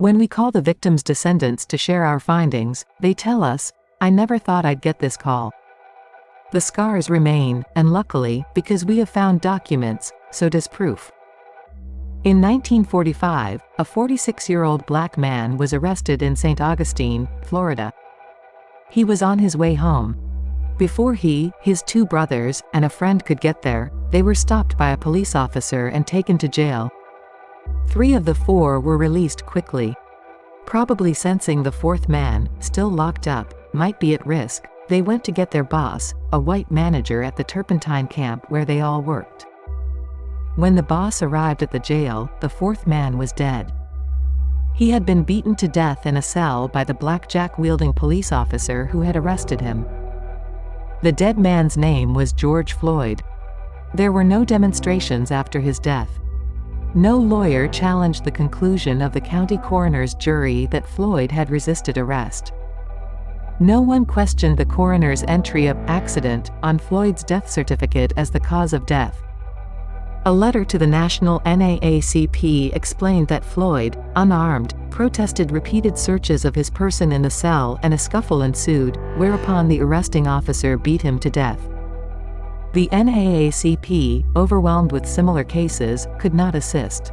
When we call the victim's descendants to share our findings, they tell us, I never thought I'd get this call. The scars remain, and luckily, because we have found documents, so does proof. In 1945, a 46-year-old black man was arrested in St. Augustine, Florida. He was on his way home. Before he, his two brothers, and a friend could get there, they were stopped by a police officer and taken to jail. Three of the four were released quickly. Probably sensing the fourth man, still locked up, might be at risk, they went to get their boss, a white manager at the Turpentine camp where they all worked. When the boss arrived at the jail, the fourth man was dead. He had been beaten to death in a cell by the blackjack-wielding police officer who had arrested him. The dead man's name was George Floyd. There were no demonstrations after his death. No lawyer challenged the conclusion of the county coroner's jury that Floyd had resisted arrest. No one questioned the coroner's entry of accident on Floyd's death certificate as the cause of death. A letter to the National NAACP explained that Floyd, unarmed, protested repeated searches of his person in the cell and a scuffle ensued, whereupon the arresting officer beat him to death. The NAACP, overwhelmed with similar cases, could not assist.